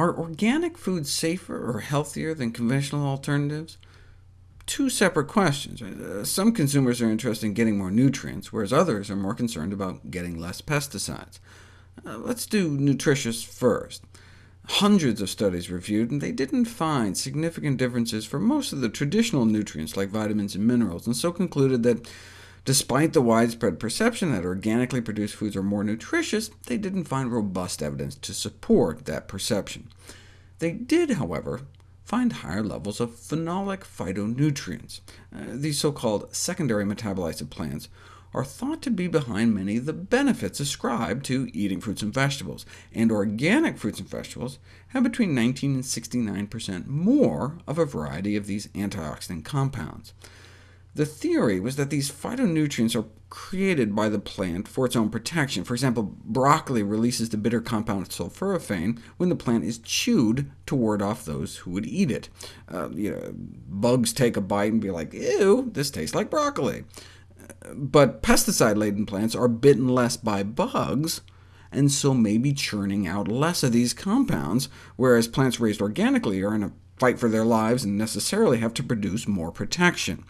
Are organic foods safer or healthier than conventional alternatives? Two separate questions. Uh, some consumers are interested in getting more nutrients, whereas others are more concerned about getting less pesticides. Uh, let's do nutritious first. Hundreds of studies reviewed, and they didn't find significant differences for most of the traditional nutrients like vitamins and minerals, and so concluded that Despite the widespread perception that organically produced foods are more nutritious, they didn't find robust evidence to support that perception. They did, however, find higher levels of phenolic phytonutrients. Uh, these so-called secondary metabolites of plants are thought to be behind many of the benefits ascribed to eating fruits and vegetables, and organic fruits and vegetables have between 19 and 69% more of a variety of these antioxidant compounds. The theory was that these phytonutrients are created by the plant for its own protection. For example, broccoli releases the bitter compound sulforaphane when the plant is chewed to ward off those who would eat it. Uh, you know, bugs take a bite and be like, ew, this tastes like broccoli. But pesticide-laden plants are bitten less by bugs, and so may be churning out less of these compounds, whereas plants raised organically are in a fight for their lives and necessarily have to produce more protection.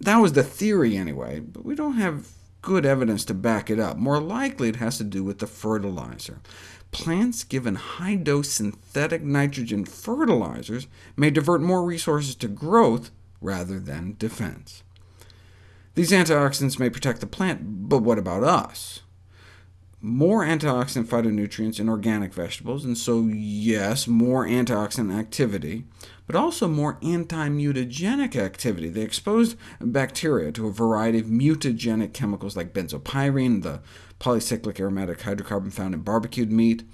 That was the theory anyway, but we don't have good evidence to back it up. More likely it has to do with the fertilizer. Plants given high-dose synthetic nitrogen fertilizers may divert more resources to growth rather than defense. These antioxidants may protect the plant, but what about us? More antioxidant phytonutrients in organic vegetables, and so yes, more antioxidant activity, but also more anti-mutagenic activity. They exposed bacteria to a variety of mutagenic chemicals like benzopyrene, the polycyclic aromatic hydrocarbon found in barbecued meat,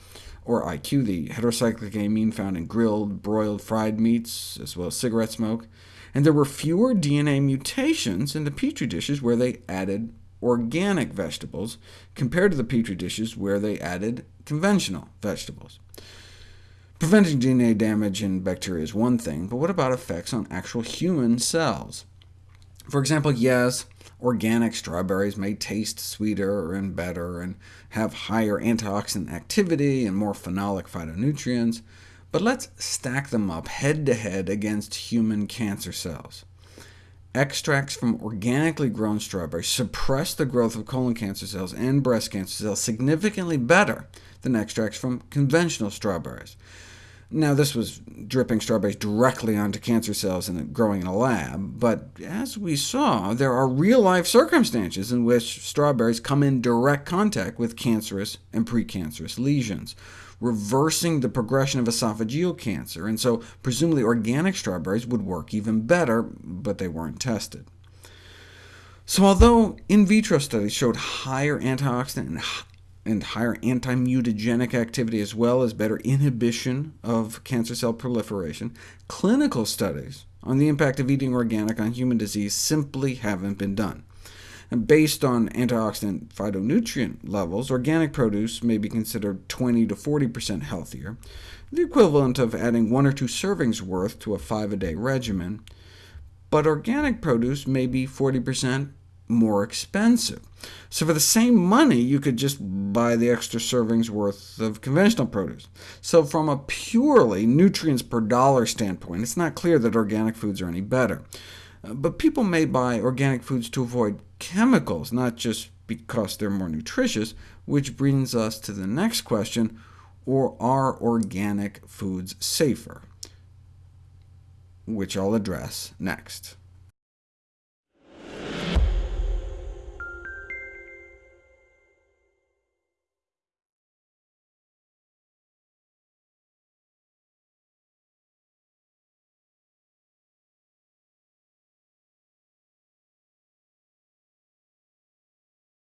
or IQ, the heterocyclic amine found in grilled, broiled, fried meats, as well as cigarette smoke. And there were fewer DNA mutations in the Petri dishes where they added organic vegetables, compared to the Petri dishes where they added conventional vegetables. Preventing DNA damage in bacteria is one thing, but what about effects on actual human cells? For example, yes, organic strawberries may taste sweeter and better, and have higher antioxidant activity and more phenolic phytonutrients, but let's stack them up head-to-head -head against human cancer cells. Extracts from organically grown strawberries suppress the growth of colon cancer cells and breast cancer cells significantly better than extracts from conventional strawberries. Now, this was dripping strawberries directly onto cancer cells and growing in a lab, but as we saw, there are real-life circumstances in which strawberries come in direct contact with cancerous and precancerous lesions, reversing the progression of esophageal cancer, and so presumably organic strawberries would work even better, but they weren't tested. So although in vitro studies showed higher antioxidant and, and higher anti-mutagenic activity, as well as better inhibition of cancer cell proliferation, clinical studies on the impact of eating organic on human disease simply haven't been done. Based on antioxidant phytonutrient levels, organic produce may be considered 20 to 40% healthier, the equivalent of adding one or two servings worth to a five-a-day regimen, but organic produce may be 40% more expensive. So for the same money, you could just buy the extra servings worth of conventional produce. So from a purely nutrients per dollar standpoint, it's not clear that organic foods are any better. But people may buy organic foods to avoid chemicals, not just because they're more nutritious, which brings us to the next question, or are organic foods safer? Which I'll address next.